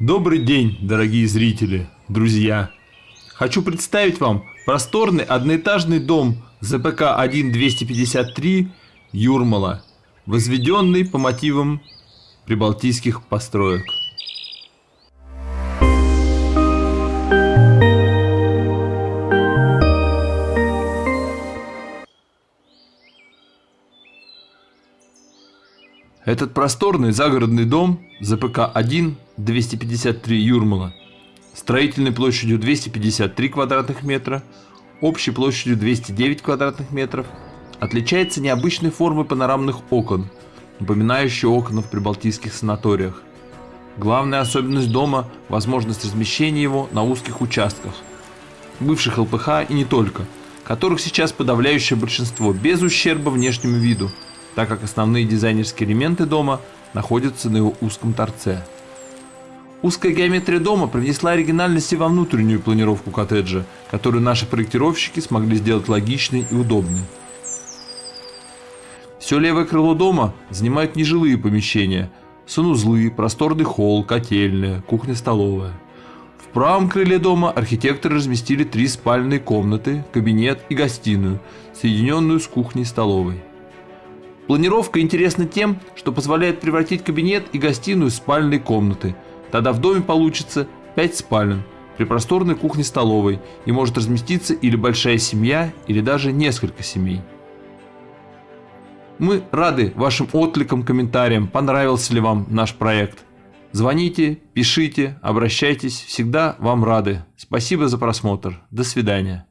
Добрый день, дорогие зрители, друзья! Хочу представить вам просторный одноэтажный дом ЗПК 1-253 Юрмала, возведенный по мотивам прибалтийских построек. Этот просторный загородный дом ЗПК-1 253 Юрмала строительной площадью 253 квадратных метра, общей площадью 209 квадратных метров, отличается необычной формой панорамных окон, напоминающих окна в прибалтийских санаториях. Главная особенность дома – возможность размещения его на узких участках, бывших ЛПХ и не только, которых сейчас подавляющее большинство, без ущерба внешнему виду – так как основные дизайнерские элементы дома находятся на его узком торце. Узкая геометрия дома привнесла оригинальности во внутреннюю планировку коттеджа, которую наши проектировщики смогли сделать логичной и удобной. Все левое крыло дома занимают нежилые помещения, санузлы, просторный холл, котельная, кухня-столовая. В правом крыле дома архитекторы разместили три спальные комнаты, кабинет и гостиную, соединенную с кухней-столовой. Планировка интересна тем, что позволяет превратить кабинет и гостиную в спальные комнаты. Тогда в доме получится 5 спален при просторной кухне-столовой и может разместиться или большая семья, или даже несколько семей. Мы рады вашим откликам, комментариям, понравился ли вам наш проект. Звоните, пишите, обращайтесь, всегда вам рады. Спасибо за просмотр. До свидания.